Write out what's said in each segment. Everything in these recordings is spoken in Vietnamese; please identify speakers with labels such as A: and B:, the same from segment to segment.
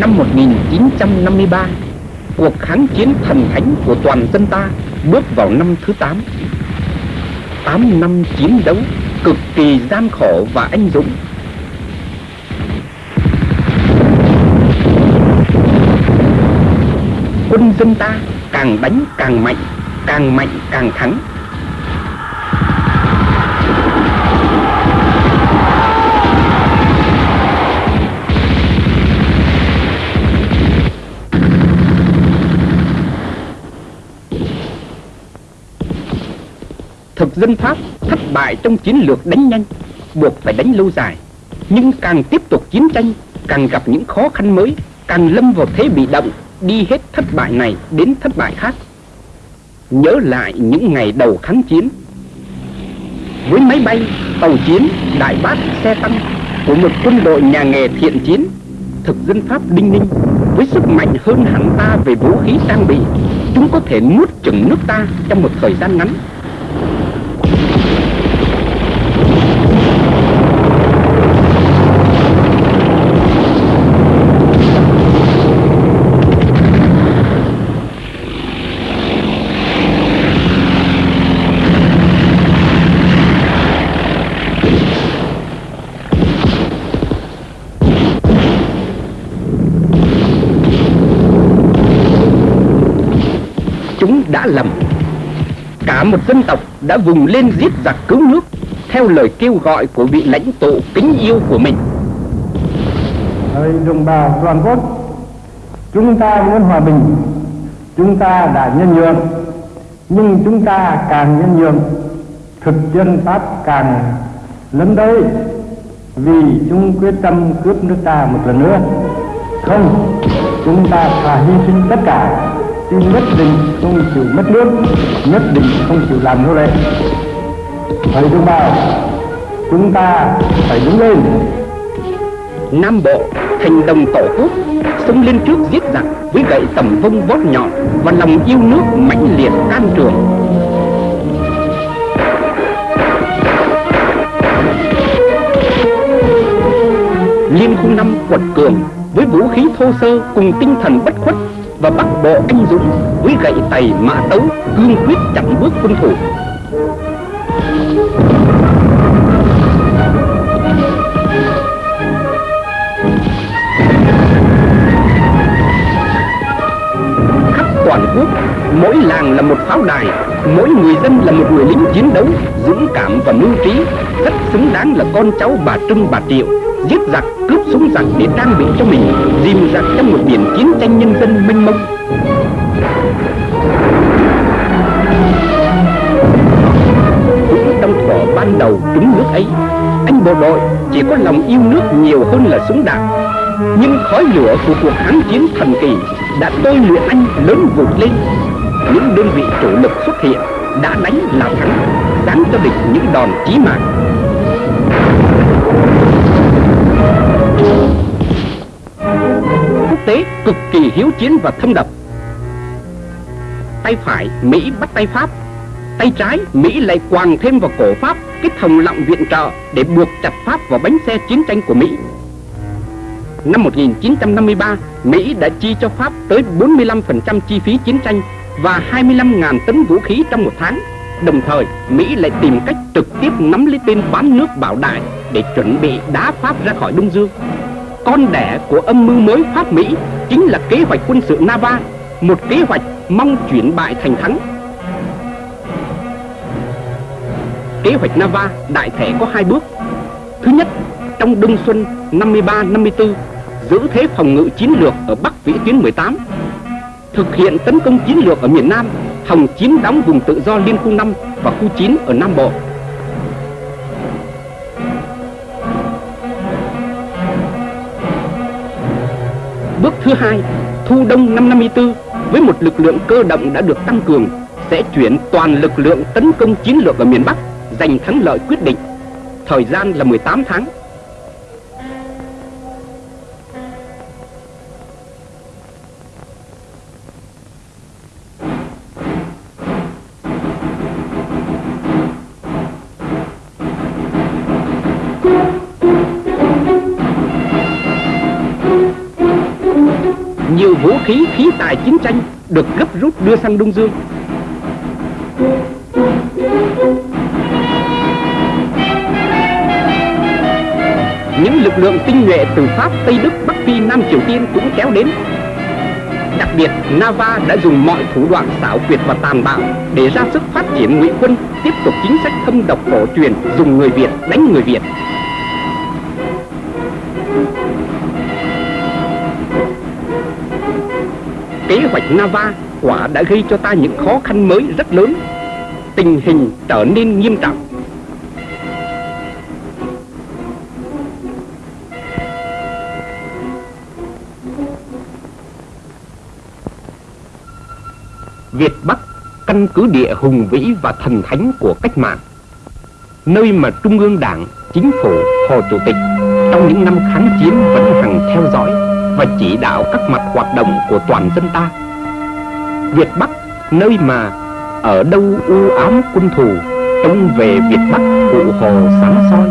A: Năm 1953 Cuộc kháng chiến thần thánh của toàn dân ta Bước vào năm thứ 8 8 năm chiến đấu Cực kỳ gian khổ và anh dũng. Quân dân ta càng đánh càng mạnh Càng mạnh càng thắng. Dân Pháp thất bại trong chiến lược đánh nhanh Buộc phải đánh lâu dài. Nhưng càng tiếp tục chiến tranh Càng gặp những khó khăn mới Càng lâm vào thế bị động Đi hết thất bại này đến thất bại khác. Nhớ lại những ngày đầu kháng chiến. Với máy bay, tàu chiến, đại bác, xe tăng Của một quân đội nhà nghề thiện chiến Thực dân Pháp Đinh Ninh Với sức mạnh hơn hẳn ta về vũ khí trang bị Chúng có thể nuốt chửng nước ta trong một thời gian ngắn đã lầm Cả một dân tộc đã vùng lên giết giặc cứu nước, Theo lời kêu gọi của vị lãnh tụ kính yêu của mình.
B: Ơi đồng bào toàn quốc, Chúng ta muốn hòa bình, Chúng ta đã nhân nhượng, Nhưng chúng ta càng nhân nhượng, Thực dân Pháp càng lấn tới Vì chúng quyết tâm cướp nước ta một lần nữa. Không, Chúng ta phải hy sinh tất cả chứ nhất định không chịu mất nước, nhất định không chịu làm nô lệ. Thầy đồng bào chúng ta phải đứng lên.
A: Nam bộ thành đồng tổ quốc xông lên trước giết giặc, với gậy tầm vông vót nhọn và lòng yêu nước mãnh liệt can trường. Liên khu năm quật cường, với vũ khí thô sơ cùng tinh thần bất khuất và bắt bộ anh dũng với gậy tày mã tấu, cương quyết chặn bước quân thủ. Khắp toàn quốc, mỗi làng là một pháo đài, mỗi người dân là một người lính chiến đấu, dũng cảm và mưu trí, rất xứng đáng là con cháu bà trưng bà triệu giết giặc, cướp súng giặc để trang bị cho mình, dìm giặc trong một biển chiến tranh nhân dân mênh mông. Cũng trong thỏ ban đầu trúng nước ấy, anh bộ đội chỉ có lòng yêu nước nhiều hơn là súng đạn. Nhưng khói lửa của cuộc kháng chiến thần kỳ đã tôi luyện anh lớn vụt lên. Những đơn vị chủ lực xuất hiện đã đánh là thắng dáng cho địch những đòn chí mạng. Tế cực kỳ hiếu chiến và thâm độc tay phải Mỹ bắt tay Pháp tay trái Mỹ lại quàng thêm vào cổ Pháp cái thòng lọng viện trợ để buộc chặt Pháp vào bánh xe chiến tranh của Mỹ Năm 1953, Mỹ đã chi cho Pháp tới 45% chi phí chiến tranh và 25.000 tấn vũ khí trong một tháng. Đồng thời, Mỹ lại tìm cách trực tiếp nắm lấy tên bán nước bảo đại để chuẩn bị đá Pháp ra khỏi Đông Dương. Con đẻ của âm mưu mới Pháp Mỹ chính là kế hoạch quân sự Nava, một kế hoạch mong chuyển bại thành thắng. Kế hoạch Nava đại thể có hai bước. Thứ nhất, trong đông xuân 53-54, giữ thế phòng ngự chiến lược ở Bắc Vĩ tuyến 18, thực hiện tấn công chiến lược ở miền Nam, hòng chiếm đóng vùng tự do Liên khu 5 và khu 9 ở Nam Bộ. Bước thứ hai, thu đông năm 54 với một lực lượng cơ động đã được tăng cường sẽ chuyển toàn lực lượng tấn công chiến lược ở miền Bắc giành thắng lợi quyết định. Thời gian là 18 tháng sang Đông Dương. Những lực lượng tinh nhuệ từ Pháp, Tây Đức, Bắc Phi, Nam Triều Tiên cũng kéo đến. Đặc biệt, Nava đã dùng mọi thủ đoạn xảo quyệt và tàn bạo để ra sức phát triển ngụy quân, tiếp tục chính sách thâm độc cổ truyền dùng người Việt đánh người Việt. Kế hoạch Nava quả đã gây cho ta những khó khăn mới rất lớn. Tình hình trở nên nghiêm trọng. Việt Bắc căn cứ địa hùng vĩ và thần thánh của cách mạng nơi mà Trung ương Đảng, Chính phủ, Hồ Chủ tịch trong những năm kháng chiến vẫn hằng theo dõi và chỉ đạo các mặt hoạt động của toàn dân ta. Việt Bắc, nơi mà ở đâu u ám quân thù, trông về Việt Bắc cụ hồ sáng soi.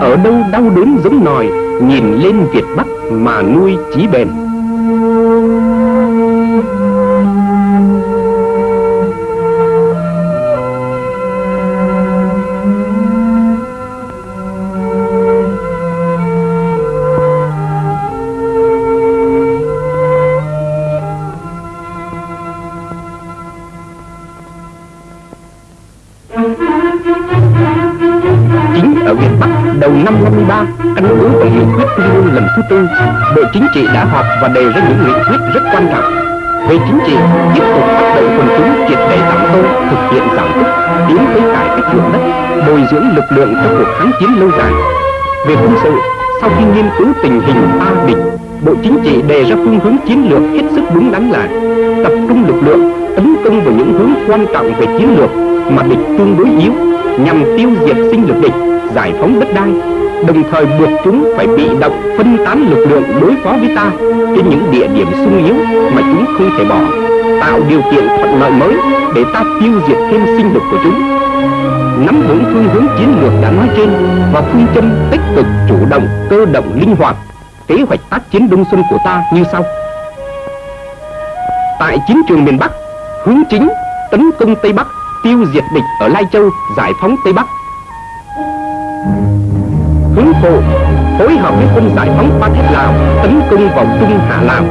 A: Ở đâu đau đớn giống nòi, nhìn lên Việt Bắc mà nuôi chí bền. Tư, Bộ Chính trị đã họp và đề ra những nghị quyết rất quan trọng. Về chính trị, tiếp tục phát động quần chúng triệt để tạm tô, thực hiện giảm tức, tiến tới cải cách ruộng đất, bồi dưỡng lực lượng cho cuộc kháng chiến lâu dài. Về quân sự, sau khi nghiên cứu tình hình ta địch, Bộ Chính trị đề ra phương hướng chiến lược hết sức đúng đắn là tập trung lực lượng tấn công vào những hướng quan trọng về chiến lược mà địch tương đối yếu nhằm tiêu diệt sinh lực địch giải phóng đất đai đồng thời buộc chúng phải bị động phân tán lực lượng đối phó với ta trên những địa điểm sung yếu mà chúng không thể bỏ, tạo điều kiện thuận lợi mới để ta tiêu diệt thêm sinh lực của chúng. Nắm vững phương hướng chiến lược đã nói trên và phương châm tích cực, chủ động, cơ động, linh hoạt, kế hoạch tác chiến đông xuân của ta như sau. Tại chiến trường miền bắc, hướng chính tấn công tây bắc, tiêu diệt địch ở lai châu, giải phóng tây bắc hướng phụ phối hợp với quân giải phóng Ba Thép Lào tấn công vào Trung Hạ Lào.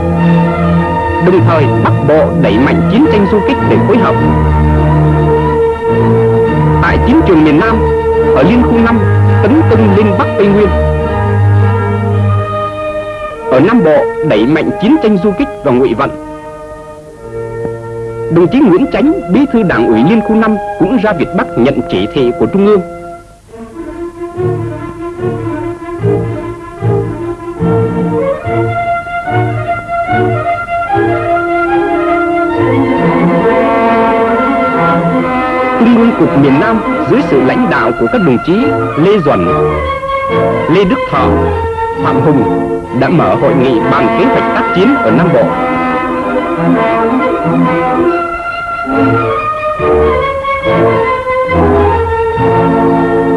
A: Đồng thời Bắc Bộ đẩy mạnh chiến tranh du kích để phối hợp. Tại chiến trường miền Nam, ở Liên khu 5 tấn công lên Bắc Tây Nguyên. Ở Nam Bộ đẩy mạnh chiến tranh du kích và ngụy vận. Đồng chí Nguyễn Chánh, bí thư đảng ủy Liên khu 5 cũng ra Việt Bắc nhận chỉ thị của Trung ương miền Nam dưới sự lãnh đạo của các đồng chí Lê Duẩn, Lê Đức Thọ, Phạm Hùng đã mở hội nghị bàn kế hoạch tác chiến ở Nam Bộ.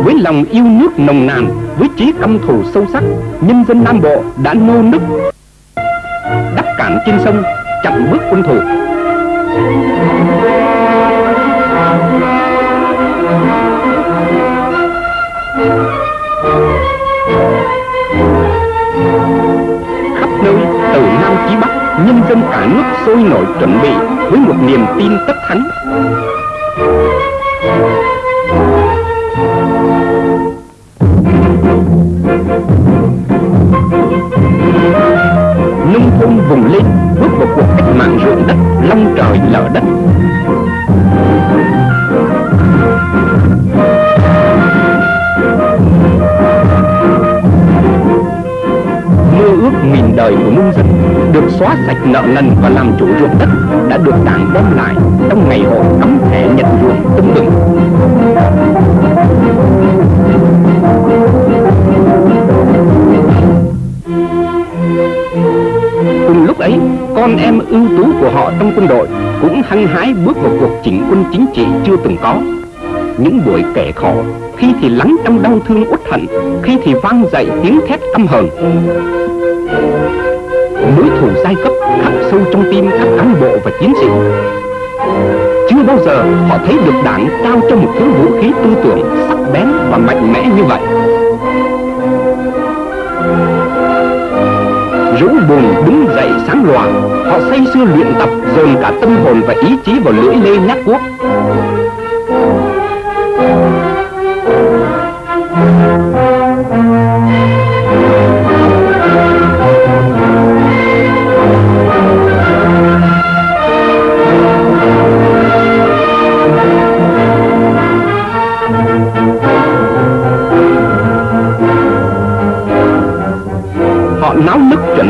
A: Với lòng yêu nước nồng nàn, với trí căm thù sâu sắc, nhân dân Nam Bộ đã nô nức đắp cản trên sông, chặn bước quân thù. Dân cả nước sôi nổi chuẩn bị Với một niềm tin tất thắng. Nợ nần và làm chủ ruộng đất đã được đảng đem lại trong ngày hội cắm thẻ nhận ruộng tưng bừng. Cùng lúc ấy, con em ưu tú của họ trong quân đội cũng hăng hái bước vào cuộc chỉnh quân chính trị chưa từng có. Những buổi kể khổ, khi thì lắng trong đau thương uất hận, khi thì vang dậy tiếng thét căm hờn. Đối thủ giai cấp khắc sâu trong tim các cán bộ và chiến sĩ. Chưa bao giờ họ thấy được đảng trao cho một thứ vũ khí tư tưởng sắc bén và mạnh mẽ như vậy. Rũ bùn đứng dậy sáng loà Họ say sưa luyện tập, dồn cả tâm hồn và ý chí vào lưỡi lê nhát quốc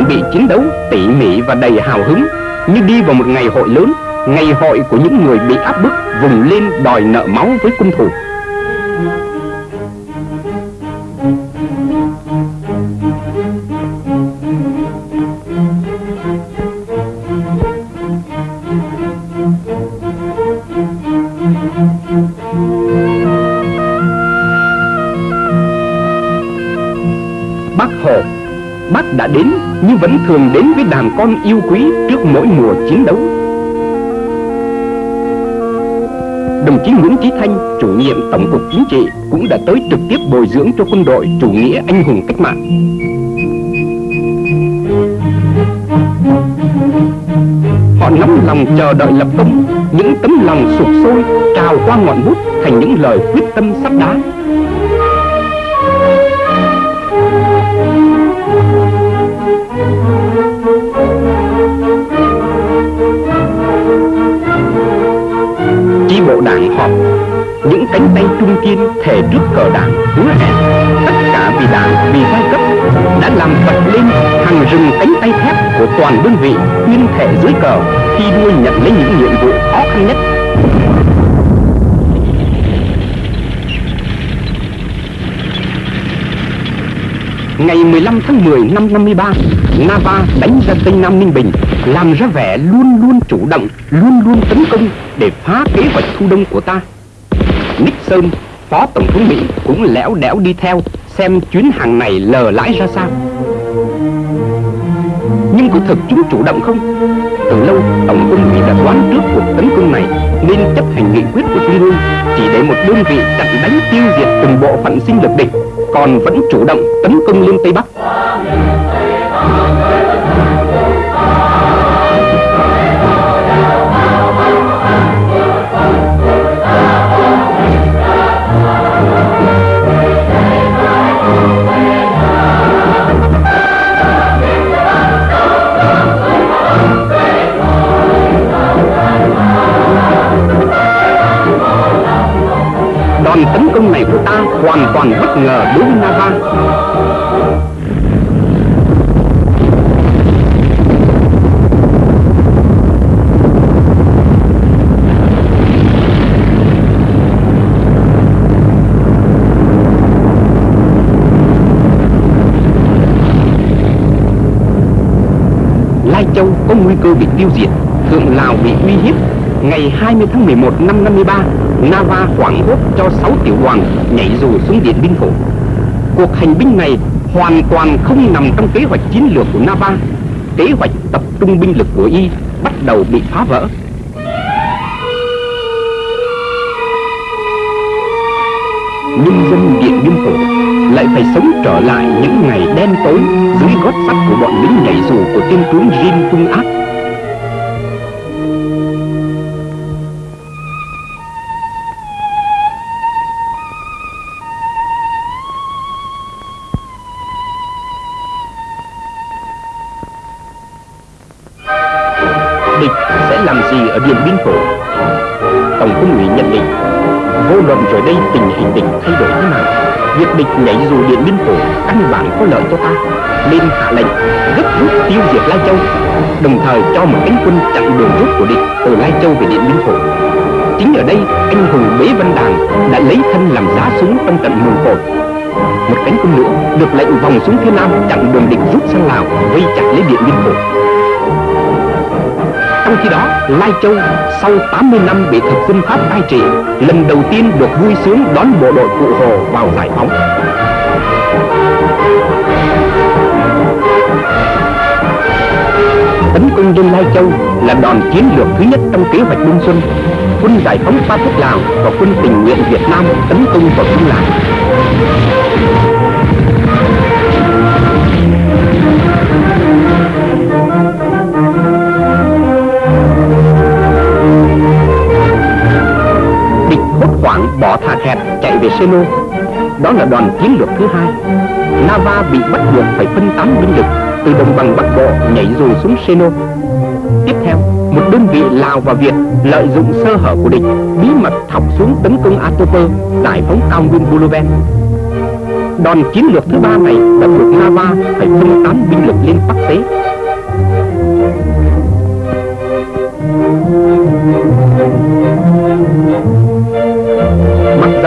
A: chuẩn bị chiến đấu, tỉ mỉ và đầy hào hứng. Như đi vào một ngày hội lớn, ngày hội của những người bị áp bức vùng lên đòi nợ máu với quân thù. Hồ đã đến nhưng vẫn thường đến với đàn con yêu quý trước mỗi mùa chiến đấu. Đồng chí Nguyễn Chí Thanh, chủ nhiệm Tổng cục Chính trị cũng đã tới trực tiếp bồi dưỡng cho quân đội chủ nghĩa anh hùng cách mạng. Họ nóng lòng chờ đợi lập công, những tấm lòng sụp sôi trào qua ngọn bút thành những lời quyết tâm sắt đá. Bộ đảng họp những cánh tay trung kiên thể trước cờ đảng hứa hẹn. Tất cả vì đảng vì giai cấp đã làm bật lên hàng rừng cánh tay thép của toàn đơn vị tuyên thể dưới cờ khi đua nhận lấy những nhiệm vụ khó khăn nhất. Ngày 15 tháng 10 năm 53, Nava đánh ra Tây Nam Ninh Bình, làm ra vẻ luôn luôn chủ động, luôn luôn tấn công để phá kế hoạch thu đông của ta. Nixon, Phó Tổng thống Mỹ cũng lẽo đẽo đi theo xem chuyến hàng này lờ lãi ra sao. Nhưng có thực chúng chủ động không? Từ lâu, Tổng quân Mỹ đã đoán trước cuộc tấn công này nên chấp hành nghị quyết của Trung ương chỉ để một đơn vị chặn đánh tiêu diệt từng bộ phận sinh lực địch còn vẫn chủ động tấn công lên Tây Bắc. Hoàn toàn bất ngờ đối với Nava. Lai Châu có nguy cơ bị tiêu diệt, Thượng Lào bị uy hiếp. Ngày 20 tháng 11 năm 53, Nava hoảng hốt cho 6 tiểu đoàn nhảy dù xuống Điện Biên Phủ. Cuộc hành binh này hoàn toàn không nằm trong kế hoạch chiến lược của Nava. Kế hoạch tập trung binh lực của Y bắt đầu bị phá vỡ. Nhân dân Điện Biên Phủ lại phải sống trở lại những ngày đen tối dưới gót sắt của bọn lính nhảy dù của tên tướng Jin Tung Ác xuống phía nam chặn đường địch rút sang Lào, vây chặt lấy Điện Biên Phủ. Trong khi đó, Lai Châu sau 80 năm bị thực dân Pháp cai trị, lần đầu tiên được vui sướng đón bộ đội Cụ Hồ vào giải phóng. tấn công lên Lai Châu là đòn chiến lược thứ nhất trong kế hoạch Đông Xuân. Quân giải phóng pháp Quốc Lào và quân tình nguyện Việt Nam tấn công vào Trung Lào. Bỏ thà kẹt chạy về Seno. Đó là đòn chiến lược thứ hai. Nava bị bắt buộc phải phân tán binh lực từ đồng bằng Bắc Bộ nhảy dù xuống Seno. Tiếp theo, một đơn vị Lào và Việt lợi dụng sơ hở của địch, bí mật thọc xuống tấn công Atoper, giải phóng cao nguyên Buluven. Đòn chiến lược thứ ba này đã buộc Nava phải phân tán binh lực lên Bắc Tế.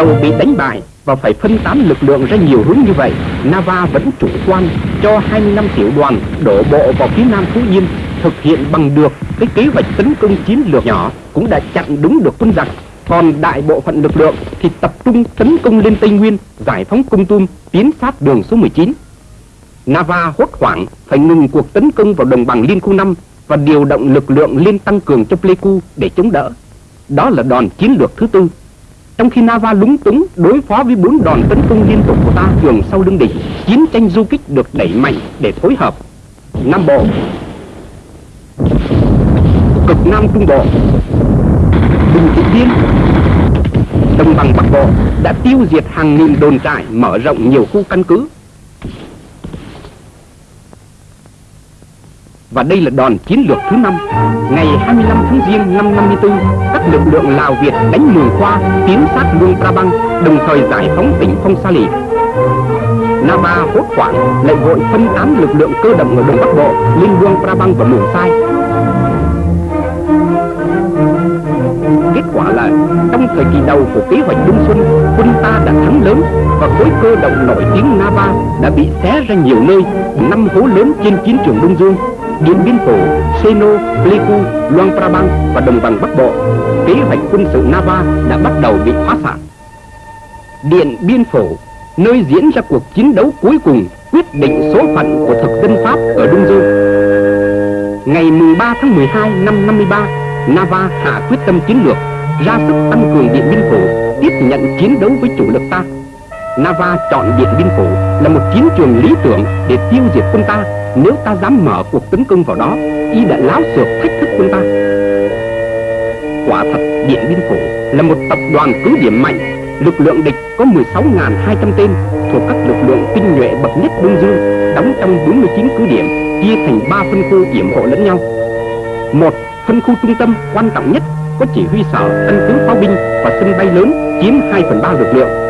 A: Đầu dầu bị đánh bại và phải phân tán lực lượng ra nhiều hướng như vậy, Nava vẫn chủ quan cho 25 tiểu đoàn đổ bộ vào phía nam Phú Yên thực hiện bằng được cái kế hoạch tấn công chiến lược nhỏ cũng đã chặn đúng được quân giặc. Còn đại bộ phận lực lượng thì tập trung tấn công lên Tây Nguyên giải phóng Cung Tum tiến sát đường số 19 Nava hốt hoảng phải ngừng cuộc tấn công vào đồng bằng Liên Khu 5 và điều động lực lượng lên tăng cường cho Pleiku để chống đỡ. Đó là đòn chiến lược thứ tư trong khi Nava lúng túng đối phó với bốn đòn tấn công liên tục của ta thường sau lưng địch, chiến tranh du kích được đẩy mạnh để phối hợp. Nam Bộ, cực Nam Trung Bộ, Bình Trị Biên, Đồng bằng Bắc Bộ đã tiêu diệt hàng nghìn đồn trại, mở rộng nhiều khu căn cứ. Và đây là đòn chiến lược thứ năm. Ngày 25 tháng Giêng năm 54, các lực lượng Lào Việt đánh Mường Khoa, tiến sát Luông Prabang, đồng thời giải phóng tỉnh Phong Sa Lì. Nava hốt hoảng lại vội phân tán lực lượng cơ động ở Đông Bắc Bộ lên Luông Prabang và Mường Sai. Kết quả là trong thời kỳ đầu của kế hoạch Đông Xuân, quân ta đã thắng lớn và khối cơ động nổi tiếng Nava đã bị xé ra nhiều nơi, năm hố lớn trên chiến trường Đông Dương Điện Biên Phủ, Seno, Pleiku, Luang Prabang và đồng bằng Bắc Bộ, kế hoạch quân sự Nava đã bắt đầu bị phá sản. Điện Biên Phủ, nơi diễn ra cuộc chiến đấu cuối cùng quyết định số phận của thực dân Pháp ở Đông Dương. Ngày 3 tháng 12 năm 53, Nava hạ quyết tâm chiến lược, ra sức tăng cường Điện Biên Phủ, tiếp nhận chiến đấu với chủ lực ta. Nava chọn Điện Biên Phủ là một chiến trường lý tưởng để tiêu diệt quân ta nếu ta dám mở cuộc tấn công vào đó Y đã láo xược thách thức quân ta. Quả thật Điện Biên Phủ là một tập đoàn cứ điểm mạnh. Lực lượng địch có 16.200 tên Thuộc các lực lượng tinh nhuệ bậc nhất Đông Dương Đóng trong 49 cứ điểm Chia thành 3 phân khu điểm hộ lẫn nhau. Một phân khu trung tâm quan trọng nhất Có chỉ huy sở, căn cứ pháo binh và sân bay lớn Chiếm 2 phần 3 lực lượng.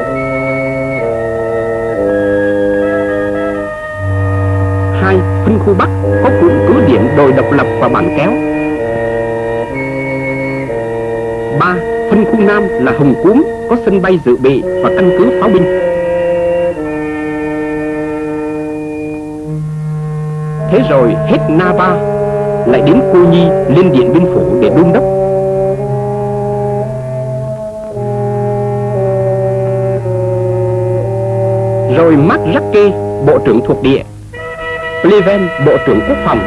A: Phân khu Bắc có cụm cứ điểm đồi độc lập và bản kéo. ba, Phân khu Nam là Hồng Cúm có sân bay dự bị và căn cứ pháo binh. Thế rồi hết Nava lại đến Cô Nhi, lên Điện Biên Phủ để đôn đốc. Rồi Mark kê, bộ trưởng thuộc địa Pleven, Bộ trưởng Quốc phòng.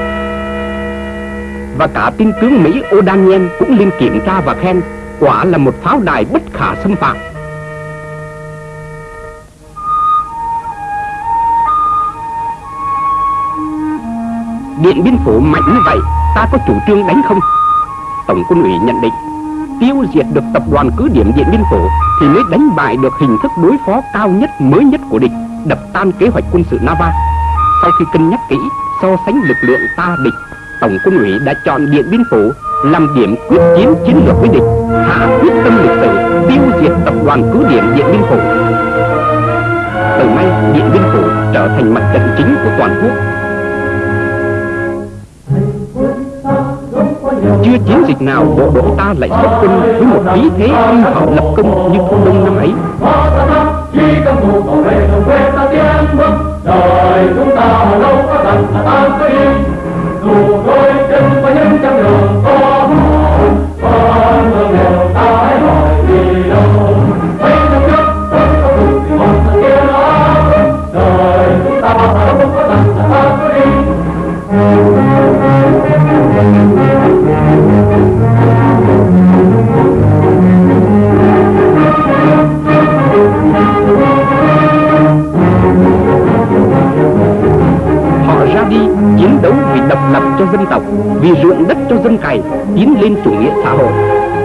A: Và cả tin tướng Mỹ O'Daniel cũng lên kiểm tra và khen Quả là một pháo đài bất khả xâm phạm. Điện Biên Phủ mạnh như vậy Ta có chủ trương đánh không? Tổng quân ủy nhận định Tiêu diệt được tập đoàn cứ điểm Điện Biên Phủ Thì mới đánh bại được hình thức đối phó cao nhất mới nhất của địch Đập tan kế hoạch quân sự Nava sau khi cân nhắc kỹ, so sánh lực lượng ta địch, Tổng quân ủy đã chọn Điện Biên Phủ làm điểm quyết chiến chiến lược với địch, hạ quyết tâm lịch sử tiêu diệt tập đoàn cứ điểm Điện Biên Phủ. Từ nay, Điện Biên Phủ trở thành mặt trận chính của toàn quốc. Chưa chiến dịch nào bộ đội ta lại xuất quân với một khí thế uy họ lập công như thu đông năm ấy đời chúng ta đâu có thành ta tan có yên dù đôi chân có những trăm đường lập cho dân tộc, vì ruộng đất cho dân cày, tiến lên chủ nghĩa xã hội.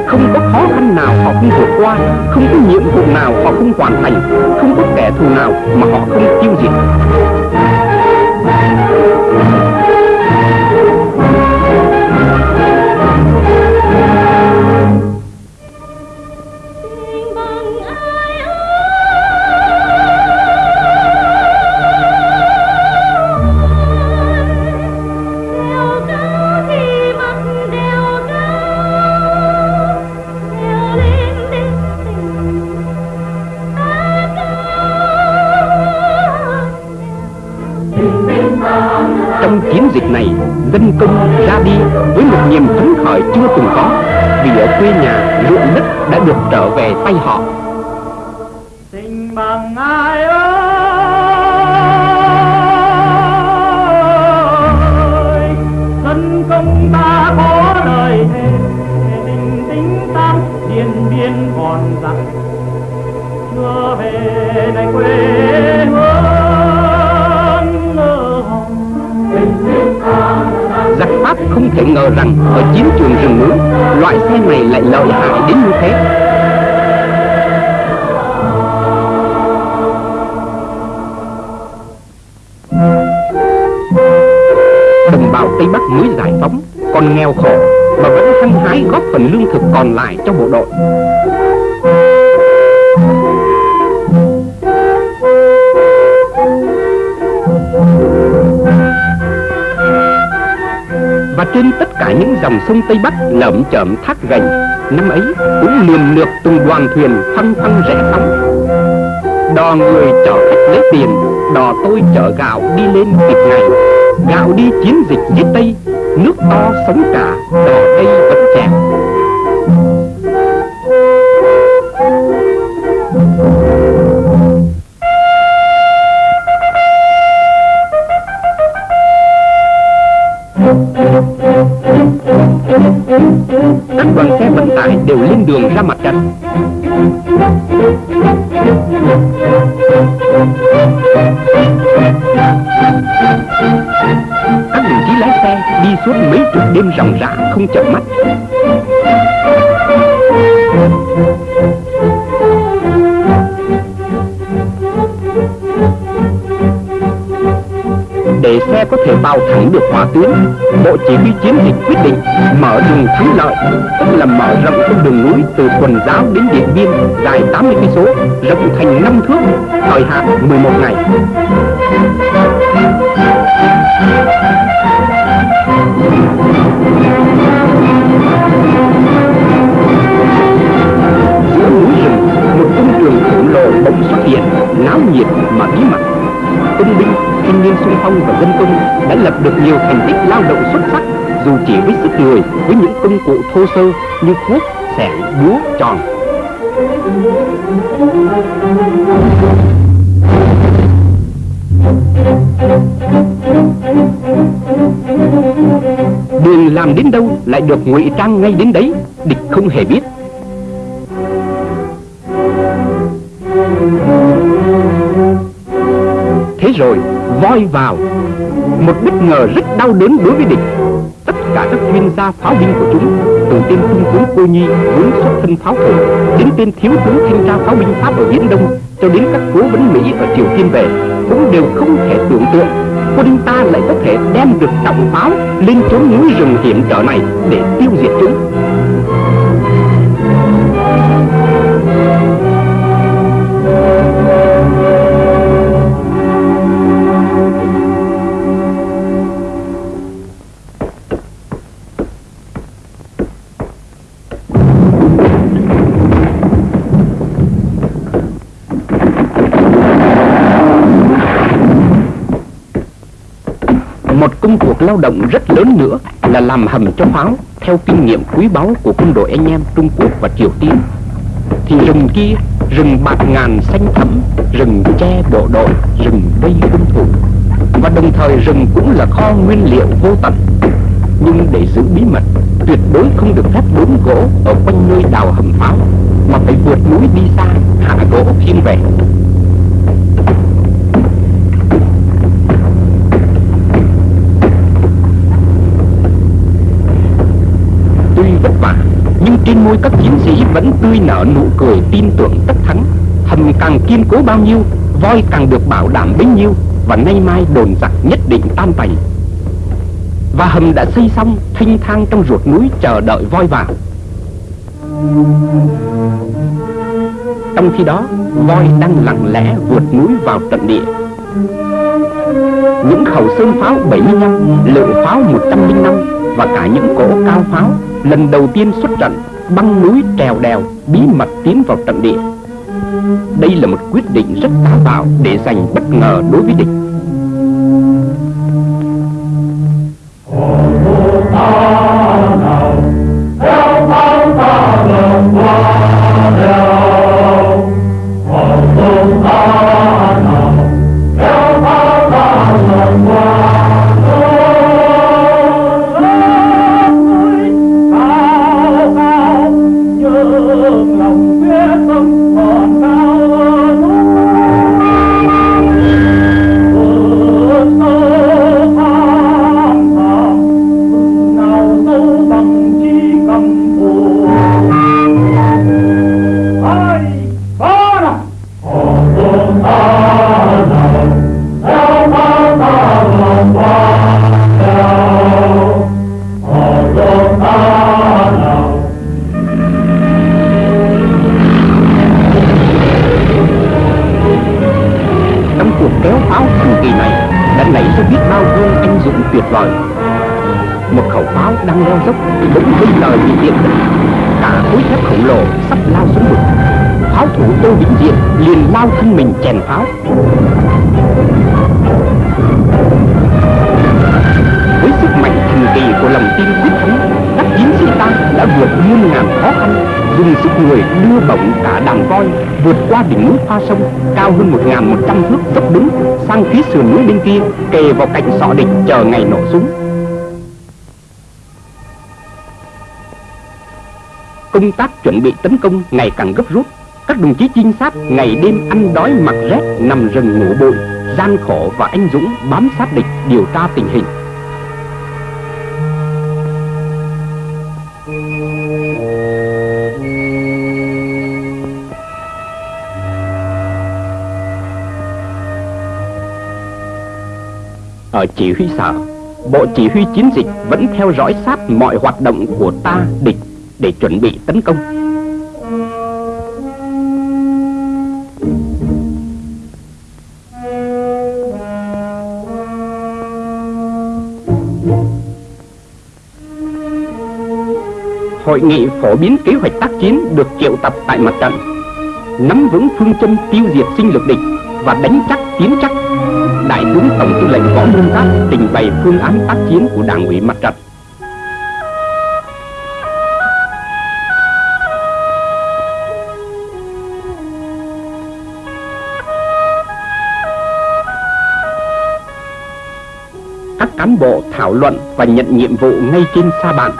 A: Không có khó khăn nào họ không vượt qua, không có nhiệm vụ nào họ không hoàn thành, không có kẻ thù nào mà họ không tiêu diệt. Dịp này, dân công ra đi với một niềm phấn khởi chưa từng có vì ở quê nhà ruộng đất đã được trở về tay họ. Không thể ngờ rằng ở chiến trường rừng núi, loại xe này lại lợi hại đến như thế. Đồng bào Tây Bắc mới giải phóng, còn nghèo khổ mà vẫn hăng hái góp phần lương thực còn lại cho bộ đội. Và trên tất cả những dòng sông Tây Bắc lởm chởm thác gành, năm ấy cũng niềm lượt từng đoàn thuyền phăng phăng rẽ sóng đò người chở khách lấy tiền, đò tôi chở gạo đi lên kịp ngày. Gạo đi chiến dịch phía tây, nước to sống cả, đò xe vận tải đều lên đường ra mặt trận các đồng chí lái xe đi suốt mấy chục đêm ròng rã, không chợp mắt. Để xe có thể vào thẳng được hỏa tuyến bộ chỉ huy chiến dịch quyết định mở đường thắng lợi, tức là mở rộng con đường núi từ quần giáo đến điện biên, dài 80 cây số, rộng thành năm thước, thời hạn 11 ngày. Giữa núi rừng, một công trường khổng lồ bỗng xuất hiện, náo nhiệt mà bí mật. Công binh thanh niên sung phong và dân công đã lập được nhiều thành tích lao động xuất sắc, dù chỉ với sức người, với những công cụ thô sơ như cuốc, xẻng, búa, tròn. Đường làm đến đâu lại được ngụy trang ngay đến đấy, địch không hề biết. Thế rồi voi vào. Một bất ngờ rất đau đớn đối với địch. Tất cả các chuyên gia pháo binh của chúng, từ tên trung tướng cô nhi vốn xuất thân pháo thủ đến tên thiếu tướng thanh tra pháo binh pháp ở viễn đông, cho đến các cố vấn mỹ ở triều tiên về, cũng đều không thể tưởng tượng quân ta lại có thể đem được trọng pháo lên chốn núi rừng hiểm trở này để tiêu diệt chúng. Một công cuộc lao động rất lớn nữa là làm hầm cho pháo theo kinh nghiệm quý báu của quân đội anh em Trung Quốc và Triều Tiên. Thì rừng kia, rừng bạt ngàn xanh thẳm, rừng che bộ đội, rừng vây quân thủ Và đồng thời rừng cũng là kho nguyên liệu vô tận. Nhưng để giữ bí mật, tuyệt đối không được phép đốn gỗ ở quanh nơi đào hầm pháo, mà phải vượt núi đi xa, hạ gỗ khiêng về. Vất vả. Nhưng trên môi các chiến sĩ vẫn tươi nở nụ cười tin tưởng tất thắng. Hầm càng kiên cố bao nhiêu Voi càng được bảo đảm bấy nhiêu Và nay mai đồn giặc nhất định tan tành Và hầm đã xây xong thanh thang trong ruột núi chờ đợi voi vào Trong khi đó voi đang lặng lẽ vượt núi vào trận địa. Những khẩu sơn pháo 75, lượng pháo 105 và cả những cỗ cao pháo lần đầu tiên xuất trận, băng núi trèo đèo bí mật tiến vào trận địa. Đây là một quyết định rất táo bạo để giành bất ngờ đối với địch. bao vây anh dũng tuyệt vời. Một khẩu pháo đang leo dốc bỗng vung lời bị điện cả khối thép khổng lồ sắp lao xuống vực. Pháo thủ tô vĩnh diện liền lao thân mình chèn pháo. Với sức mạnh thần kỳ của lòng tin quyết thắng đã vượt muôn ngàn khó khăn, dùng sức người đưa bổng cả đàn voi vượt qua đỉnh núi pha sông, cao hơn một ngàn một trăm thước dốc đứng, sang phía sườn núi bên kia, kề vào cạnh sọ địch chờ ngày nổ súng. Công tác chuẩn bị tấn công ngày càng gấp rút, các đồng chí trinh sát ngày đêm ăn đói mặc rét, nằm rừng ngủ bụi, gian khổ và anh dũng bám sát địch điều tra tình hình. Ở chỉ huy sở, Bộ chỉ huy chiến dịch vẫn theo dõi sát mọi hoạt động của ta, địch, để chuẩn bị tấn công. Hội nghị phổ biến kế hoạch tác chiến được triệu tập tại mặt trận, Nắm vững phương châm tiêu diệt sinh lực địch và đánh chắc tiến chắc Đại tướng Tổng tư lệnh Võ Nguyên Giáp trình bày phương án tác chiến của Đảng ủy Mặt trận. Các cán bộ thảo luận và nhận nhiệm vụ ngay trên sa bàn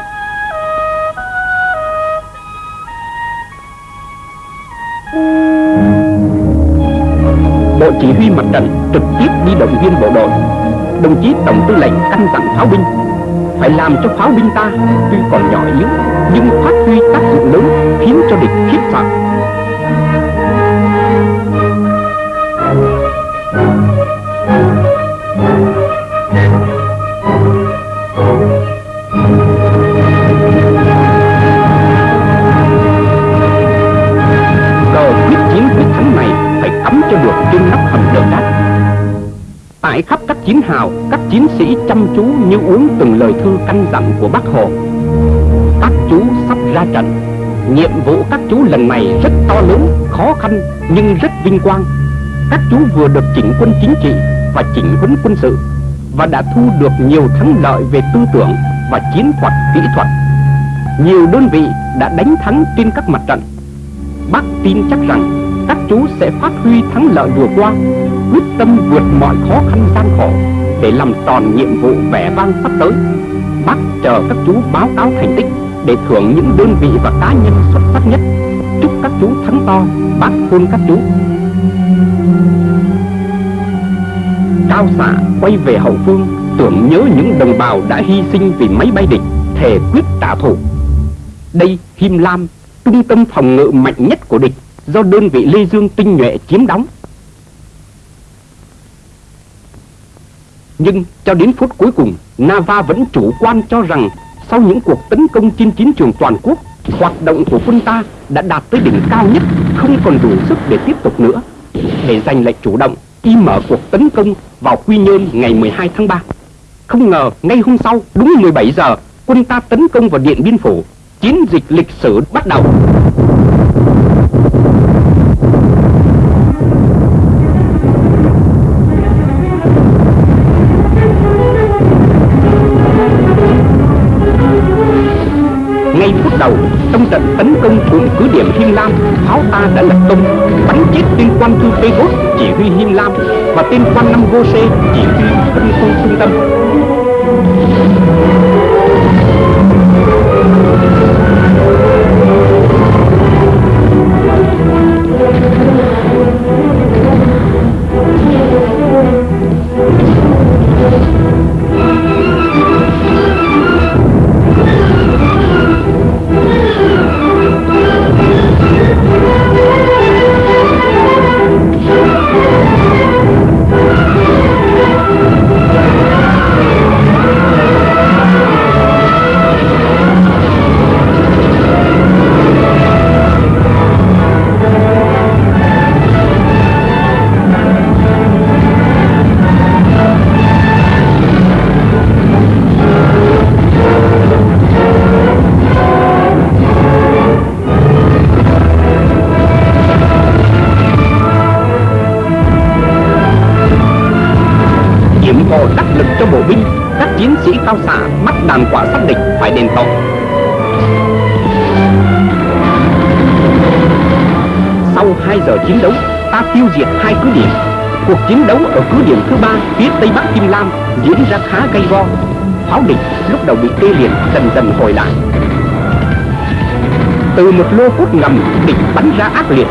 A: chỉ huy mặt trận trực tiếp đi động viên bộ đội, Đồng chí Tổng tư lệnh căn dặn pháo binh, Phải làm cho pháo binh ta tuy còn nhỏ yếu, Nhưng phát huy tác dụng lớn, khiến cho địch khiếp sợ. Cho được trên nóc hầm đường sắt. Tại khắp các chiến hào, các chiến sĩ chăm chú như uống từng lời thư căn dặn của bác Hồ. Các chú sắp ra trận. Nhiệm vụ các chú lần này rất to lớn, khó khăn nhưng rất vinh quang. Các chú vừa được chỉnh quân chính trị và chỉnh huấn quân sự và đã thu được nhiều thắng lợi về tư tưởng và chiến thuật kỹ thuật. Nhiều đơn vị đã đánh thắng trên các mặt trận. Bác tin chắc rằng các chú sẽ phát huy thắng lợi vừa qua quyết tâm vượt mọi khó khăn gian khổ để làm tròn nhiệm vụ vẻ vang sắp tới. Bác chờ các chú báo cáo thành tích để thưởng những đơn vị và cá nhân xuất sắc nhất. Chúc các chú thắng to bác hôn các chú. Cao xạ quay về hậu phương tưởng nhớ những đồng bào đã hy sinh vì máy bay địch thề quyết trả thù. Đây Him Lam, trung tâm phòng ngự mạnh nhất của địch do đơn vị Lê Dương tinh nhuệ chiếm đóng. Nhưng cho đến phút cuối cùng, Nava vẫn chủ quan cho rằng sau những cuộc tấn công trên chiến trường toàn quốc, hoạt động của quân ta đã đạt tới đỉnh cao nhất, không còn đủ sức để tiếp tục nữa. Để giành lại chủ động, y mở cuộc tấn công vào Quy Nhơn ngày 12 tháng 3. Không ngờ ngay hôm sau, đúng 17 giờ, quân ta tấn công vào Điện Biên Phủ. Chiến dịch lịch sử bắt đầu. Ngay phút đầu trong trận tấn công của cứ điểm Him Lam, pháo ta đã lập công bắn chết tên quan thư Bốt chỉ huy Him Lam và tên quan năm Gose chỉ huy phân khu trung tâm. Sau 2 giờ chiến đấu, ta tiêu diệt hai cứ điểm. Cuộc chiến đấu ở cứ điểm thứ ba phía tây bắc Kim Lam diễn ra khá gay go. Pháo địch lúc đầu bị tê liệt dần dần hồi lại. Từ một lô cốt ngầm địch bắn ra ác liệt.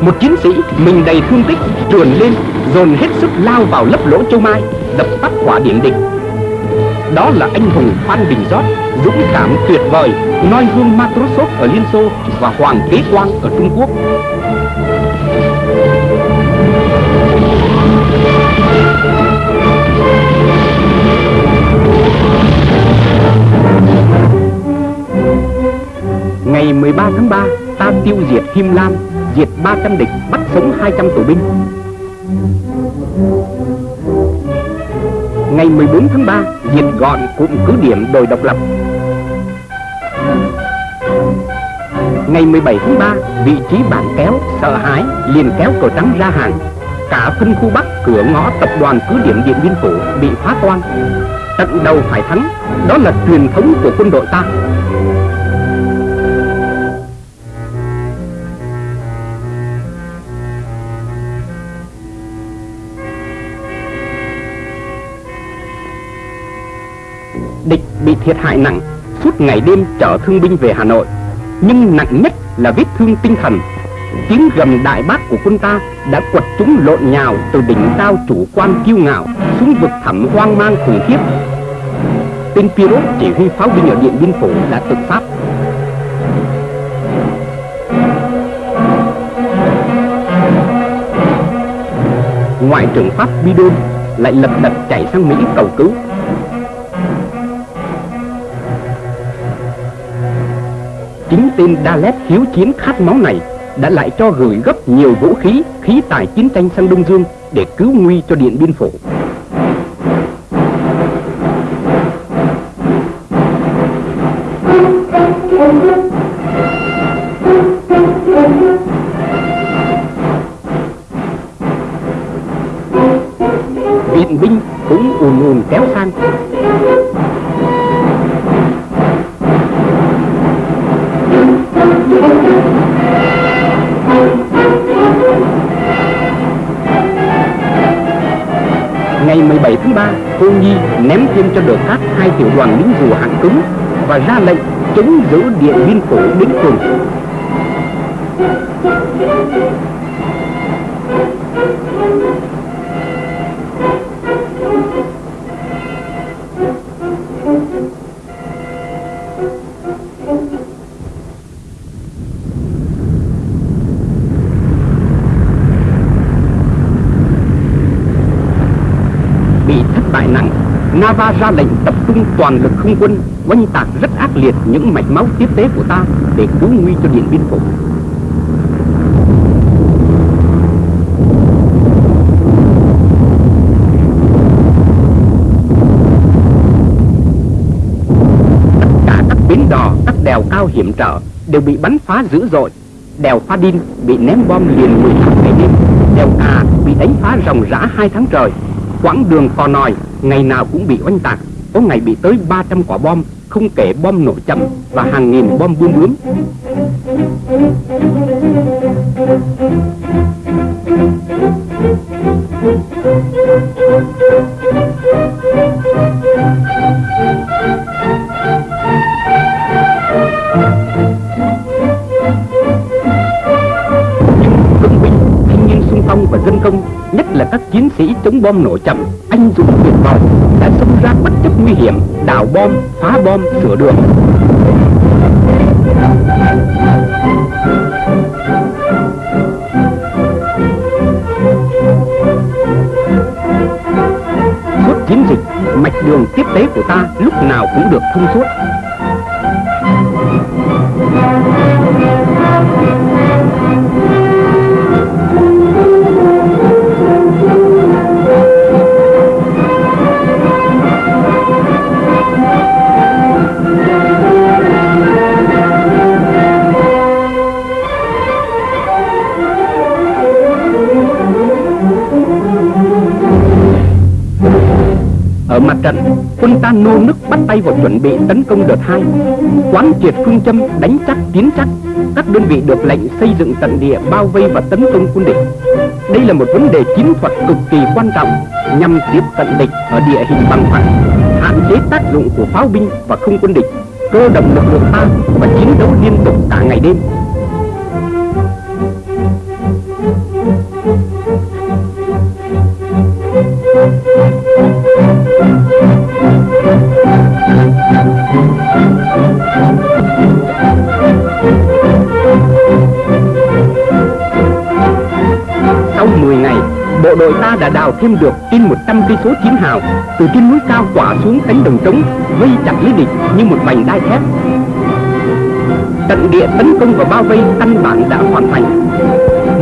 A: Một chiến sĩ mình đầy thương tích trườn lên dồn hết sức lao vào lấp lỗ châu mai đập tắt quả điện địch đó là anh hùng phan đình giót dũng cảm tuyệt vời noi gương matrosov ở liên xô và hoàng kế quang ở trung quốc Ngày 13 tháng 3, ta tiêu diệt Him Lam, diệt 300 địch, bắt sống 200 tù binh. Ngày 14 tháng 3, diệt gọn cụm cứ điểm đồi độc lập. Ngày 17 tháng 3, vị trí bản kéo, sợ hãi, liền kéo cờ trắng ra hàng. Cả phân khu Bắc, cửa ngõ tập đoàn cứ điểm Điện Biên Phủ bị phá toan. Tận đầu phải thắng, đó là truyền thống của quân đội ta. địch bị thiệt hại nặng suốt ngày đêm chở thương binh về Hà Nội nhưng nặng nhất là vết thương tinh thần. Tiếng gầm đại bác của quân ta đã quật chúng lộn nhào từ đỉnh cao chủ quan kiêu ngạo xuống vực thẳm hoang mang khủng khiếp. Tên Pirot chỉ huy pháo binh ở điện biên phủ đã tự sát ngoại trưởng pháp Bidon lại lập đập chạy sang Mỹ cầu cứu. Chính tên Dalet hiếu chiến khát máu này đã lại cho gửi gấp nhiều vũ khí, khí tài chiến tranh sang Đông Dương để cứu nguy cho Điện Biên Phủ. Ném thêm cho đờ cát hai tiểu đoàn lính rùa hạng cứng và ra lệnh chống giữ điện biên phủ đến cùng. Nava ra lệnh tập trung toàn lực không quân oanh tạc rất ác liệt những mạch máu tiếp tế của ta để cứu nguy cho Điện Biên Phủ. Tất cả các bến đò, các đèo cao hiểm trở đều bị bắn phá dữ dội. Đèo Pha Đin bị ném bom liền 18 ngày đêm, đèo Cà bị đánh phá ròng rã hai tháng trời. Quãng đường Cò Nòi ngày nào cũng bị oanh tạc, có ngày bị tới 300 quả bom, không kể bom nổ chậm và hàng nghìn bom bươm bướm. Chống bom nổ chậm, anh dũng tuyệt vọng đã xông ra bất chấp nguy hiểm, đào bom, phá bom, sửa đường. Suốt chiến dịch, mạch đường tiếp tế của ta lúc nào cũng được thông suốt. Trận, quân ta nô nức bắt tay vào chuẩn bị tấn công đợt 2. Quán triệt phương châm đánh chắc tiến chắc, các đơn vị được lệnh xây dựng trận địa bao vây và tấn công quân địch. Đây là một vấn đề chiến thuật cực kỳ quan trọng nhằm tiếp cận địch ở địa hình bằng phẳng, hạn chế tác dụng của pháo binh và không quân địch, cơ động lực lượng ta và chiến đấu liên tục cả ngày đêm. Thêm được trên 100 cây số chiến hào, từ trên núi cao quả xuống cánh đồng trống, vây chặt lấy địch như một mảnh đai thép. Trận địa tấn công và bao vây căn bản đã hoàn thành.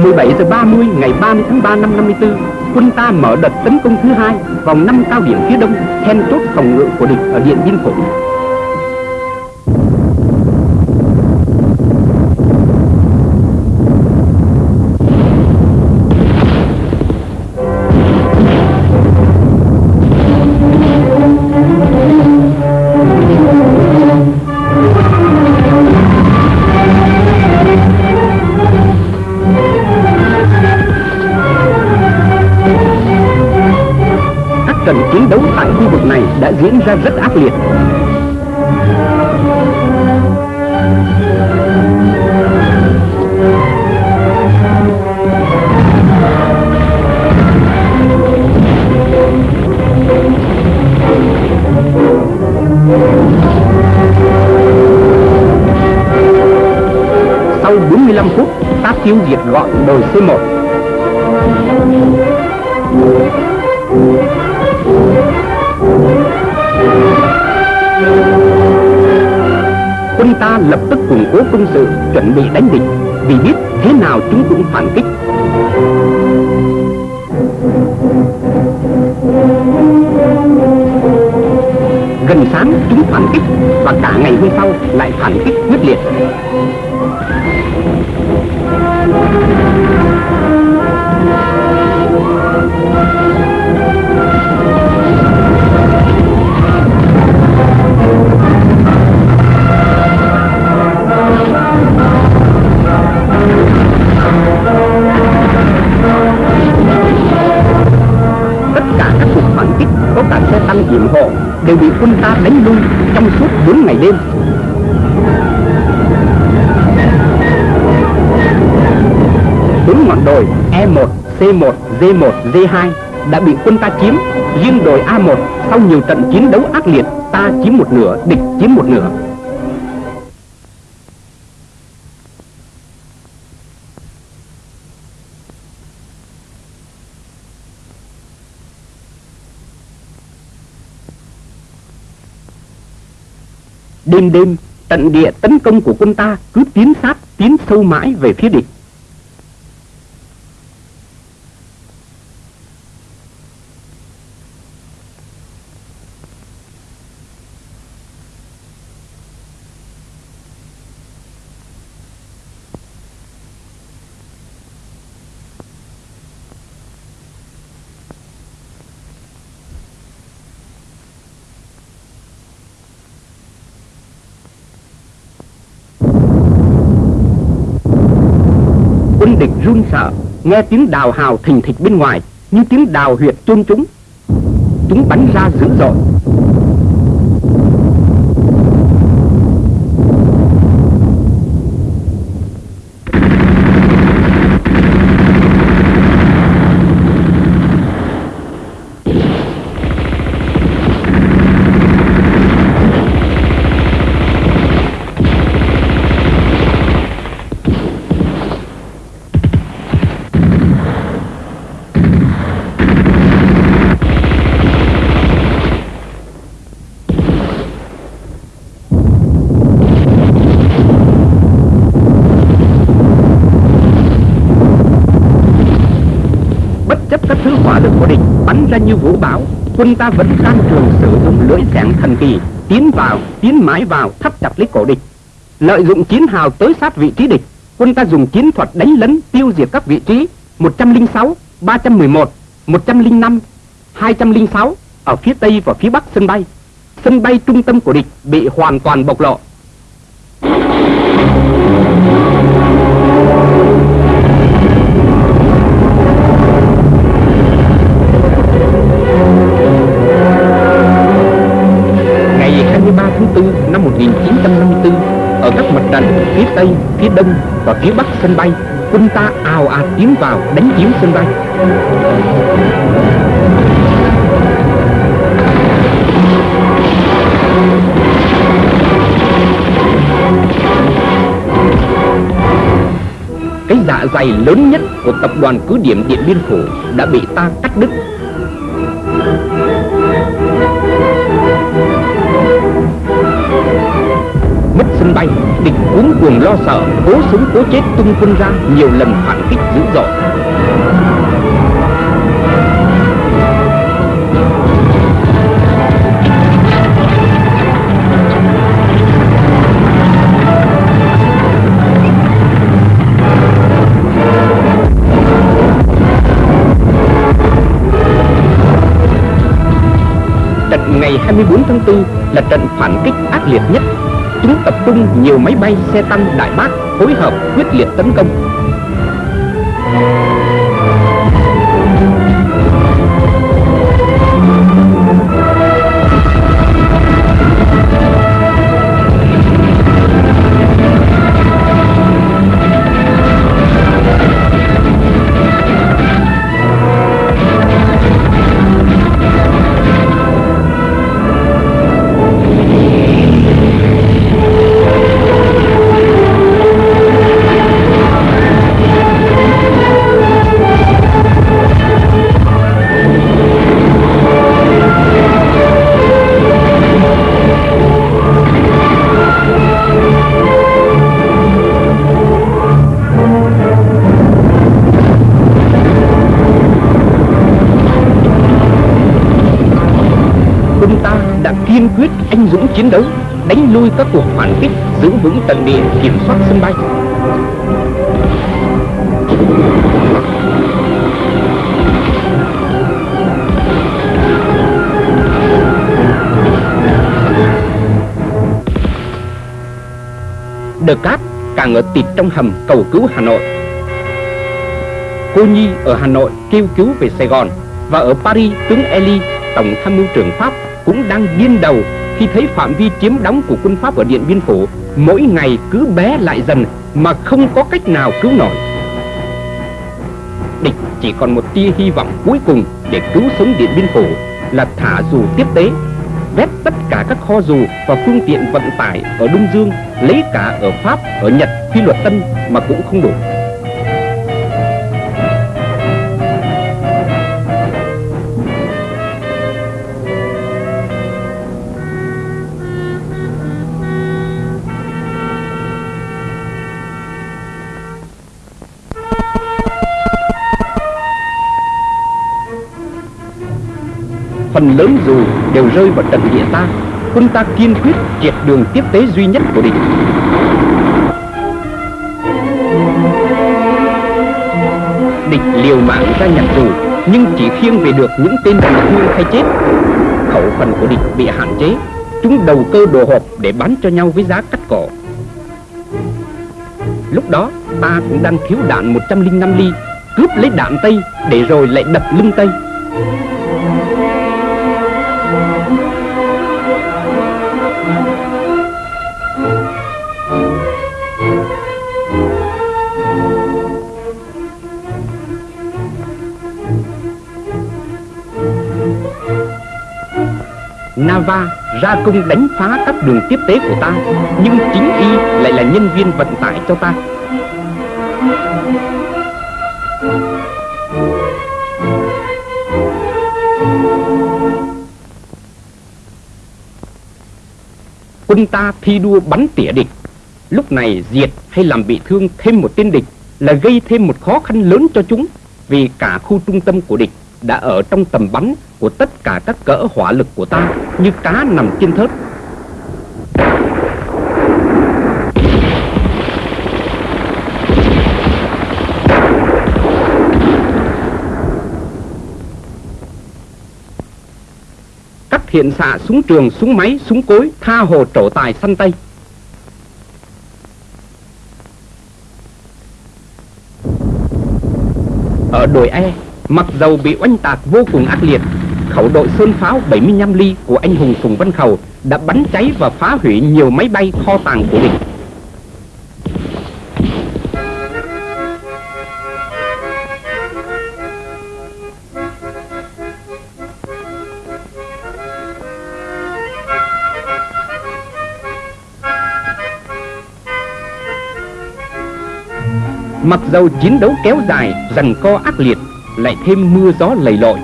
A: 17 giờ 30 ngày 30 tháng 3 năm 54, quân ta mở đợt tấn công thứ hai vào năm cao điểm phía đông, then chốt phòng ngự của địch ở Điện Biên Phủ. Diễn ra rất ác liệt. Sau 45 phút, ta tiêu diệt gọn đồi C1. Ta lập tức củng cố công sự, chuẩn bị đánh địch. Vì biết thế nào chúng cũng phản kích. Gần sáng chúng phản kích và cả ngày hôm sau lại phản kích quyết liệt. tất có cả xe tăng diện hộ đều bị quân ta đánh lui trong suốt 4 ngày đêm. Bốn ngọn đồi E1, C1, D1, D2 đã bị quân ta chiếm. Riêng đồi A1 sau nhiều trận chiến đấu ác liệt ta chiếm một nửa địch chiếm một nửa. Đêm đêm, tận địa tấn công của quân ta cứ tiến sát, tiến sâu mãi về phía địch. quân địch run sợ. Nghe tiếng đào hào thình thịch bên ngoài, như tiếng đào huyệt chôn chúng. Chúng bắn ra dữ dội bất chấp các thứ hỏa lực của địch bắn ra như vũ bão quân ta vẫn can trường sử dụng lưỡi dạng thần kỳ tiến vào tiến mãi vào thắt chặt lấy cổ địch. Lợi dụng chiến hào tới sát vị trí địch quân ta dùng chiến thuật đánh lấn tiêu diệt các vị trí 106, 311, 105, 206 ở phía tây và phía bắc sân bay. Sân bay trung tâm của địch bị hoàn toàn bộc lộ. Ở phía tây, phía đông và phía bắc sân bay, quân ta ào ạt tiến vào đánh chiếm sân bay. Cái dạ dày lớn nhất của tập đoàn cứ điểm Điện Biên Phủ đã bị ta cắt đứt sân bay, địch cuống cuồng lo sợ, cố sống cố chết tung quân ra nhiều lần phản kích dữ dội. Trận ngày 24 tháng 4 là trận phản kích ác liệt nhất chúng tập trung nhiều máy bay xe tăng đại bác phối hợp quyết liệt tấn công. Chiến đấu đánh lui các cuộc phản kích giữ vững tận địa kiểm soát sân bay. Đờ Cát càng ở tịt trong hầm cầu cứu Hà Nội. Cô Nhi ở Hà Nội kêu cứu về Sài Gòn Và ở Paris tướng Eli, Tổng tham mưu trưởng Pháp cũng đang điên đầu khi thấy phạm vi chiếm đóng của quân Pháp ở Điện Biên Phủ mỗi ngày cứ bé lại dần mà không có cách nào cứu nổi. Địch chỉ còn một tia hy vọng cuối cùng để cứu sống Điện Biên Phủ là thả dù tiếp tế, vét tất cả các kho dù và phương tiện vận tải ở Đông Dương, lấy cả ở Pháp, ở Nhật, Phi Luật Tân mà cũng không đủ. Phần lớn dù đều rơi vào trận địa ta. Quân ta kiên quyết triệt đường tiếp tế duy nhất của địch. Địch liều mạng ra nhặt dù, nhưng chỉ khiêng về được những tên bị thương hay chết. Khẩu phần của địch bị hạn chế, chúng đầu cơ đồ hộp để bán cho nhau với giá cắt cỏ. Lúc đó, ta cũng đang thiếu đạn 105 ly, cướp lấy đạn Tây để rồi lại đập lưng Tây. Java, ra công đánh phá các đường tiếp tế của ta, Nhưng chính y lại là nhân viên vận tải cho ta. Quân ta thi đua bắn tỉa địch. Lúc này diệt hay làm bị thương thêm một tên địch Là gây thêm một khó khăn lớn cho chúng, Vì cả khu trung tâm của địch đã ở trong tầm bắn của tất cả các cỡ hỏa lực của ta như cá nằm trên thớt. Các thiện xạ súng trường, súng máy, súng cối tha hồ trổ tài săn tay. Ở đồi E, Mặc dầu bị oanh tạc vô cùng ác liệt, khẩu đội sơn pháo 75 ly của anh hùng Phùng Văn Khẩu đã bắn cháy và phá hủy nhiều máy bay kho tàng của địch. Mặc dầu chiến đấu kéo dài, rằng co ác liệt lại thêm mưa gió lầy lội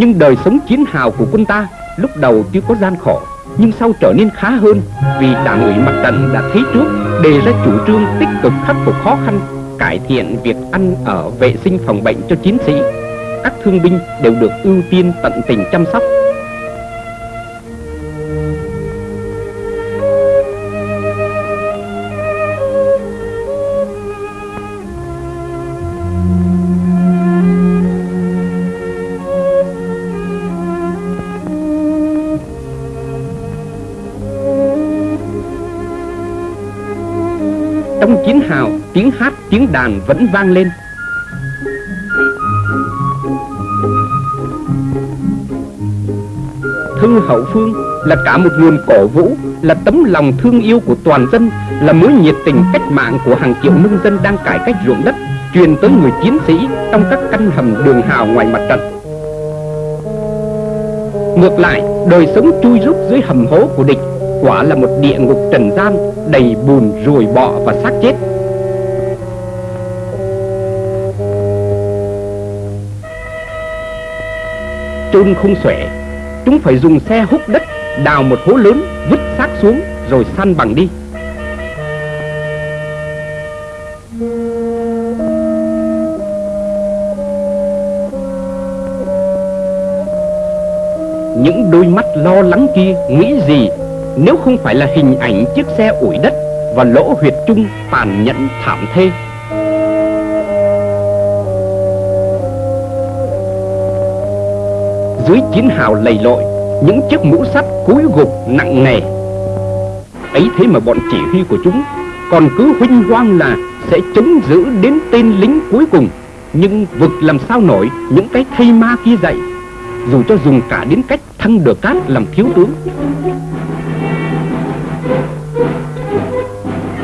A: nhưng đời sống chiến hào của quân ta lúc đầu tuy có gian khổ, nhưng sau trở nên khá hơn vì đảng ủy mặt trận đã thấy trước, đề ra chủ trương tích cực khắc phục khó khăn, cải thiện việc ăn ở vệ sinh phòng bệnh cho chiến sĩ. Các thương binh đều được ưu tiên tận tình chăm sóc. Tiếng hát tiếng đàn vẫn vang lên. Thư hậu phương là cả một nguồn cổ vũ Là tấm lòng thương yêu của toàn dân Là mối nhiệt tình cách mạng của hàng triệu nông dân đang cải cách ruộng đất Truyền tới người chiến sĩ trong các căn hầm đường hào ngoài mặt trận. Ngược lại, đời sống chui rút dưới hầm hố của địch quả là một địa ngục trần gian đầy bùn ruồi bọ và xác chết. Chôn không xuể chúng phải dùng xe hút đất, đào một hố lớn, vứt xác xuống, rồi săn bằng đi những đôi mắt lo lắng kia nghĩ gì nếu không phải là hình ảnh chiếc xe ủi đất và lỗ huyệt trung tàn nhẫn thảm thê. Dưới chiến hào lầy lội, những chiếc mũ sắt cúi gục nặng nề. Ấy thế mà bọn chỉ huy của chúng còn cứ huynh hoang là sẽ chống giữ đến tên lính cuối cùng. Nhưng vực làm sao nổi những cái thây ma kia dậy, dù cho dùng cả đến cách thăng được cát làm thiếu tướng.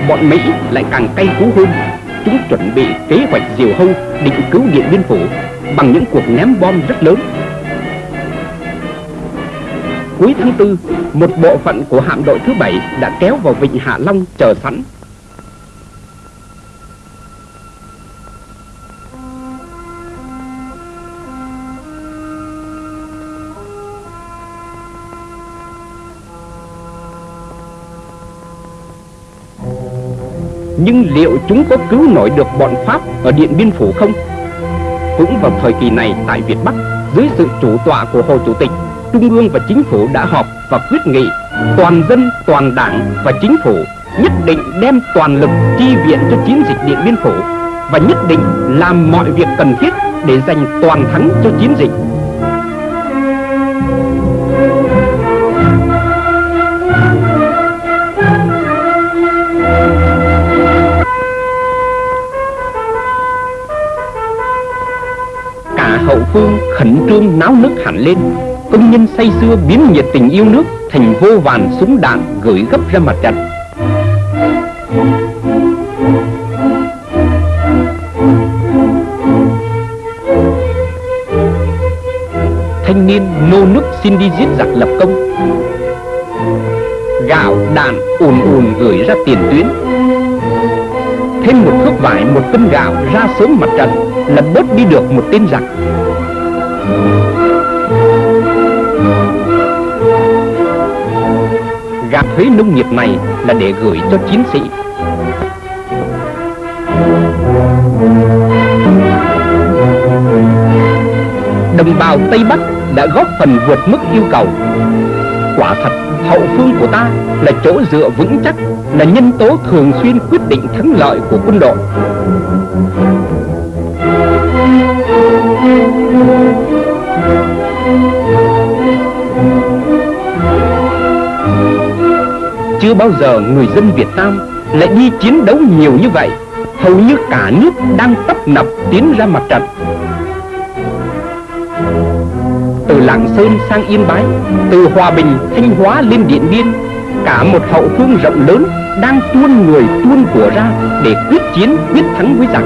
A: bọn Mỹ lại càng cay cú hơn. Chúng chuẩn bị kế hoạch diều hâu định cứu Điện Biên Phủ bằng những cuộc ném bom rất lớn. Cuối tháng 4, một bộ phận của hạm đội thứ bảy đã kéo vào vịnh Hạ Long chờ sẵn Nhưng liệu chúng có cứu nổi được bọn Pháp ở Điện Biên Phủ không? Cũng vào thời kỳ này tại Việt Bắc Dưới sự chủ tọa của Hồ Chủ tịch Trung ương và Chính phủ đã họp và quyết nghị toàn dân, toàn đảng và chính phủ nhất định đem toàn lực chi viện cho chiến dịch Điện Biên Phủ và nhất định làm mọi việc cần thiết để giành toàn thắng cho chiến dịch. Cả hậu phương khẩn trương náo nức hẳn lên công nhân say xưa biến nhiệt tình yêu nước, thành vô vàn súng đạn gửi gấp ra mặt trận. Thanh niên nô nức xin đi giết giặc lập công. Gạo đạn ùn ùn gửi ra tiền tuyến. Thêm một thước vải, một cân gạo ra sớm mặt trận, là bớt đi được một tên giặc. Gạt thuế nông nghiệp này là để gửi cho chiến sĩ đồng bào Tây Bắc đã góp phần vượt mức yêu cầu. Quả thật, hậu phương của ta là chỗ dựa vững chắc, là nhân tố thường xuyên quyết định thắng lợi của quân đội. Chưa bao giờ người dân Việt Nam lại đi chiến đấu nhiều như vậy Hầu như cả nước đang tấp nập tiến ra mặt trận. Từ Lạng Sơn sang Yên Bái Từ Hòa Bình, Thanh Hóa lên Điện Biên Cả một hậu phương rộng lớn đang tuôn người tuôn của ra Để quyết chiến quyết thắng với giặc.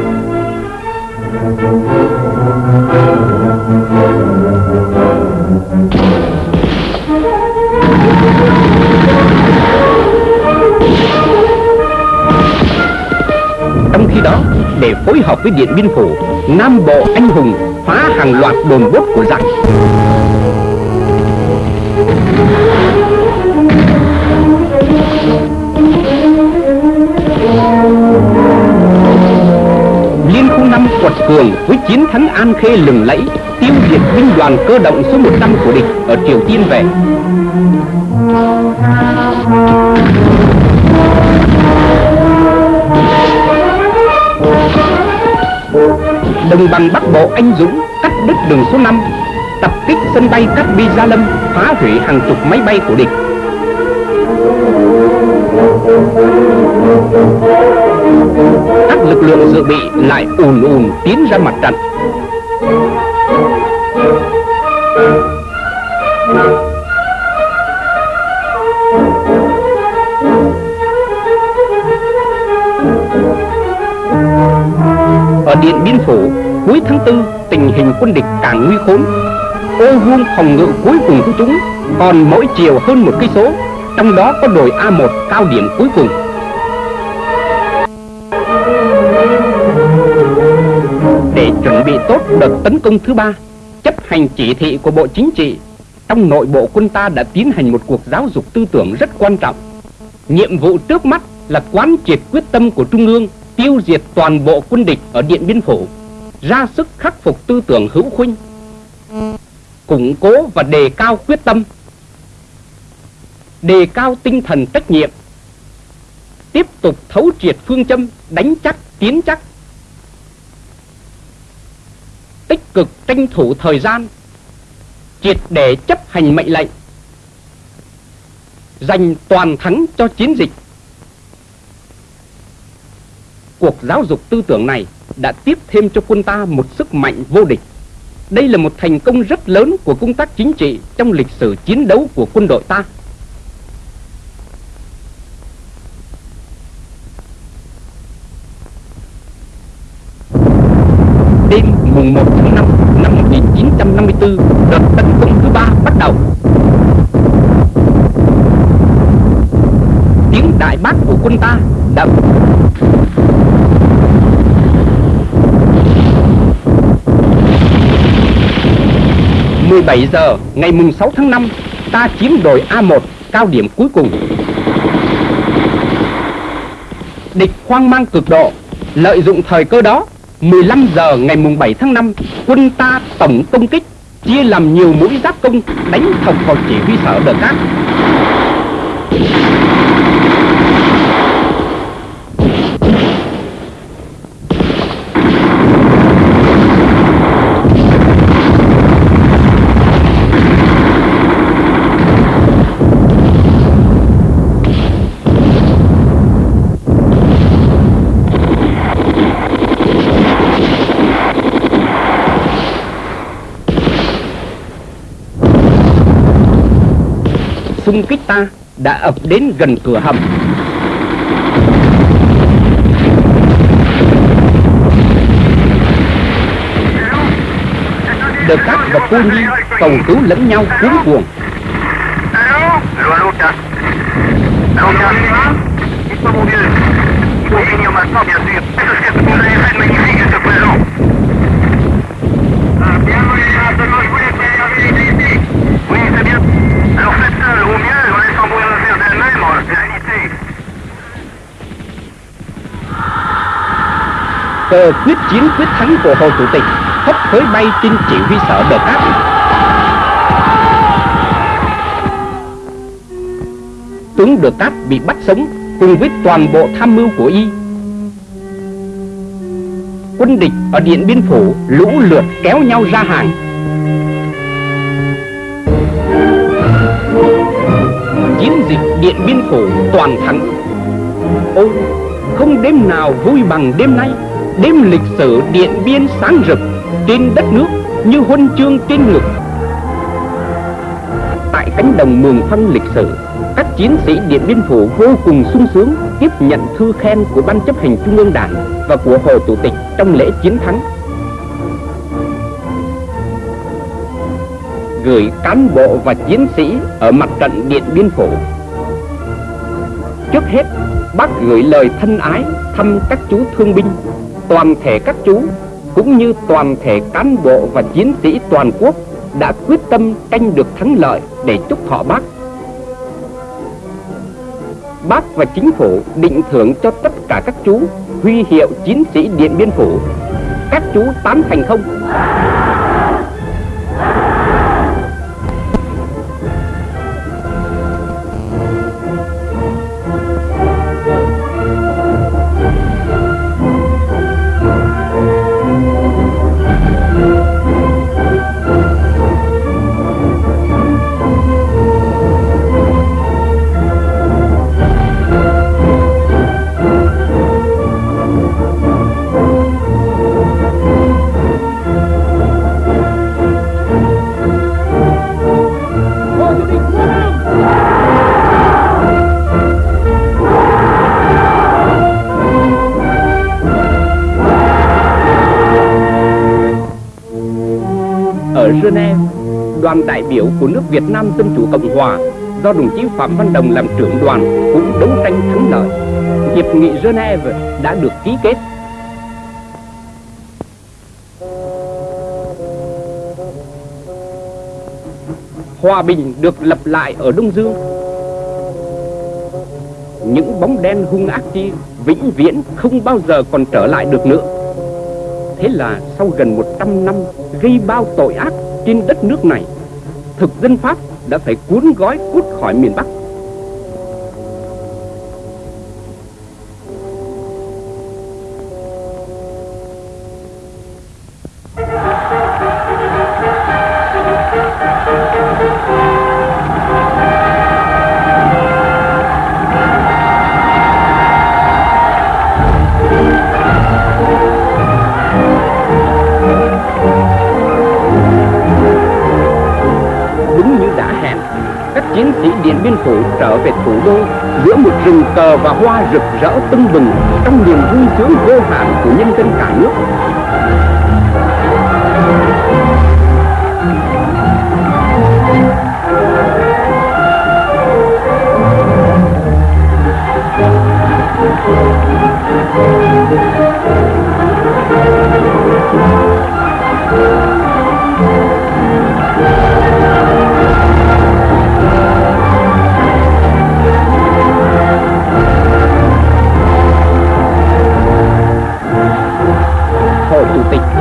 A: Khi đó, để phối hợp với Điện Biên Phủ, Nam Bộ anh hùng phá hàng loạt đồn bốt của giặc. Liên khu năm quật cường với chiến thắng An Khê lừng lẫy, tiêu diệt binh đoàn cơ động số 100 của địch ở Triều Tiên về. Đồng bằng Bắc Bộ anh Dũng, cắt đứt đường số 5 Tập kích sân bay Cát Bi Gia Lâm, Phá hủy hàng chục máy bay của địch. Các lực lượng dự bị lại ùn ùn tiến ra mặt trận. Ở Điện Biên Phủ, cuối tháng 4, tình hình quân địch càng nguy khốn. Ô vuông phòng ngự cuối cùng của chúng còn mỗi chiều hơn một cây số, trong đó có đồi A1 cao điểm cuối cùng. Để chuẩn bị tốt đợt tấn công thứ ba, chấp hành chỉ thị của Bộ Chính trị, trong nội bộ quân ta đã tiến hành một cuộc giáo dục tư tưởng rất quan trọng. Nhiệm vụ trước mắt là quán triệt quyết tâm của Trung ương tiêu diệt toàn bộ quân địch ở Điện Biên Phủ, ra sức khắc phục tư tưởng hữu khuynh, củng cố và đề cao quyết tâm, đề cao tinh thần trách nhiệm, tiếp tục thấu triệt phương châm đánh chắc tiến chắc, tích cực tranh thủ thời gian, triệt để chấp hành mệnh lệnh, giành toàn thắng cho chiến dịch cuộc giáo dục tư tưởng này đã tiếp thêm cho quân ta một sức mạnh vô địch. Đây là một thành công rất lớn của công tác chính trị trong lịch sử chiến đấu của quân đội ta. Đêm mùng 1 tháng 5 năm 1954, đợt tấn công thứ ba bắt đầu. Tiếng đại bác của quân ta đã 17 giờ ngày mùng 6 tháng 5, ta chiếm đồi A1 cao điểm cuối cùng. Địch hoang mang cực độ, lợi dụng thời cơ đó, 15 giờ ngày mùng 7 tháng 5, quân ta tổng công kích, chia làm nhiều mũi giáp công đánh thọc vào chỉ huy sở đờ cát kích ta đã ập đến gần cửa hầm. Đờ Cát và Cô Nhi cầu cứu lẫn nhau cuốn cuồng. Cờ quyết chiến quyết thắng của Hồ Chủ tịch hấp hối bay trên chỉ huy sở Đờ Cát tướng được Cát bị bắt sống cùng với toàn bộ tham mưu của y. Quân địch ở Điện Biên Phủ lũ lượt kéo nhau ra hàng. Chiến dịch Điện Biên Phủ toàn thắng. Ôi, không đêm nào vui bằng đêm nay đêm lịch sử Điện Biên sáng rực trên đất nước như huân chương trên ngực tại cánh đồng mường phăng lịch sử các chiến sĩ Điện Biên Phủ vô cùng sung sướng tiếp nhận thư khen của Ban chấp hành Trung ương Đảng và của Hồ Chủ tịch trong lễ chiến thắng. Gửi cán bộ và chiến sĩ ở mặt trận Điện Biên Phủ. Trước hết, bác gửi lời thân ái thăm các chú thương binh, toàn thể các chú, cũng như toàn thể cán bộ và chiến sĩ toàn quốc đã quyết tâm tranh được thắng lợi để chúc thọ bác Bác và chính phủ định thưởng cho tất cả các chú huy hiệu chiến sĩ Điện Biên Phủ. Các chú tán thành không? Biểu của nước Việt Nam Dân Chủ Cộng Hòa do đồng chí Phạm Văn Đồng làm trưởng đoàn cũng đấu tranh thắng lợi. Hiệp nghị Geneva đã được ký kết. Hòa bình được lập lại ở Đông Dương. Những bóng đen hung ác kia vĩnh viễn không bao giờ còn trở lại được nữa. Thế là sau gần 100 năm gây bao tội ác trên đất nước này, thực dân Pháp đã phải cuốn gói cút khỏi miền Bắc. Giữa một rừng cờ và hoa rực rỡ tưng bừng trong niềm vui sướng vô hạn của nhân dân cả nước.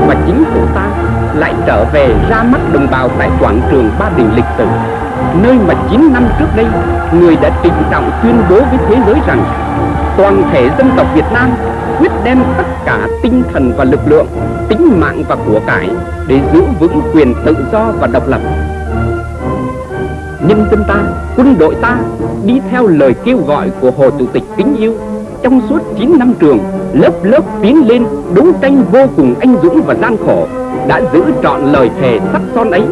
A: và chính phủ ta lại trở về ra mắt đồng bào tại quảng trường Ba Đình lịch sử, nơi mà 9 năm trước đây người đã trịnh trọng tuyên bố với thế giới rằng toàn thể dân tộc Việt Nam quyết đem tất cả tinh thần và lực lượng, tính mạng và của cải để giữ vững quyền tự do và độc lập. Nhân dân ta, quân đội ta đi theo lời kêu gọi của Hồ Chủ tịch kính yêu trong suốt 9 năm trường lớp lớp tiến lên đấu tranh vô cùng anh dũng và gian khổ, đã giữ trọn lời thề sắt son ấy.